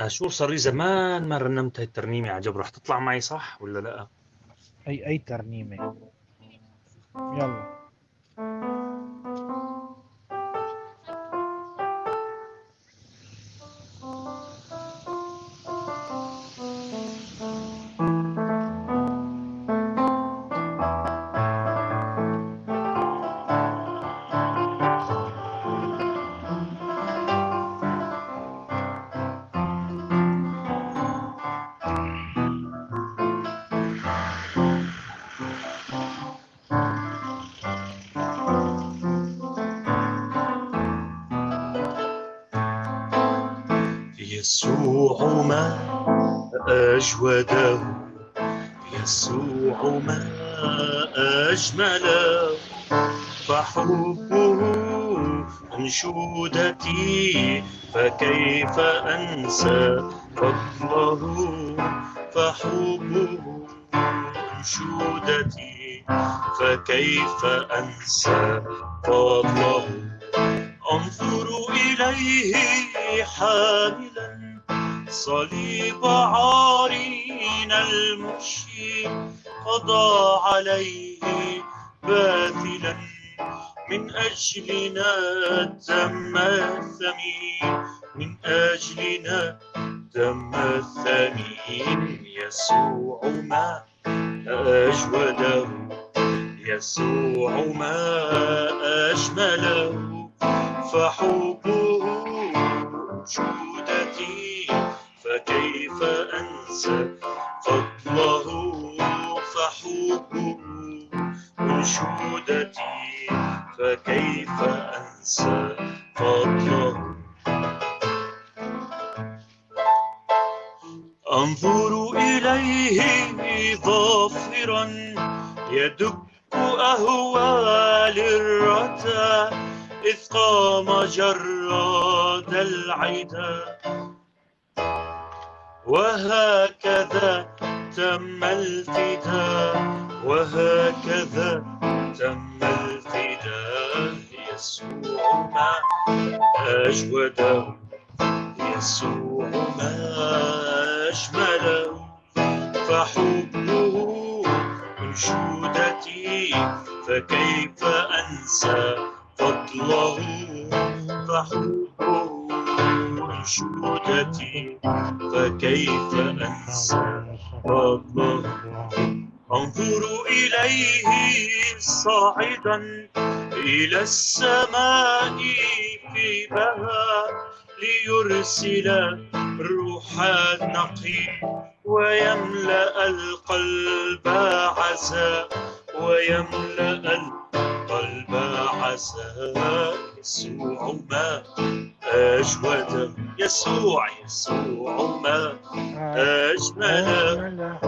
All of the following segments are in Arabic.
أشور صار لي زمان ما رنمت هاي الترنيمة عجب رح تطلع معي صح ولا لا؟ أي أي ترنيمة يلا يسوع ما أجوده يسوع ما أجمله. فحبه أنشودتي فكيف أنسى فضله؟ فحبه أنشودتي فكيف أنسى فضله؟ أنظر إليه حاملا صليب عارين المشي قضى عليه باذلا من أجلنا دم الثمين من أجلنا دم الثمين يسوع ما أجوده يسوع ما أجمله. فحبه جودتي فكيف أنسى فضله فحبه أنشودتي فكيف أنسى فضله؟ أنظر إليه ظافرا يدك أهوال الردى إذ قام جراد العدا وهكذا تم الفداء وهكذا تم الفداء يسوع ما أجوده يسوع ما أجمله فحبه أنشودتي فكيف أنسى فضله فحبه أنشودتي فكيف أنسى فضله أنظر إليه صاعدا إلى السماء في بهاء ليرسل الروح النقي ويملأ القلب عزاء ويملأ القلب عزاء يسوع ما أجود يسوع يسوع ما أجمل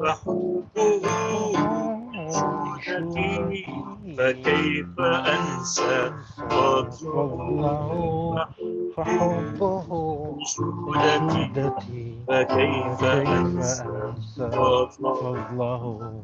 فحبه جودتي فكيف أنسى فضله فحبه جودتي فكيف كيف أنسى فضله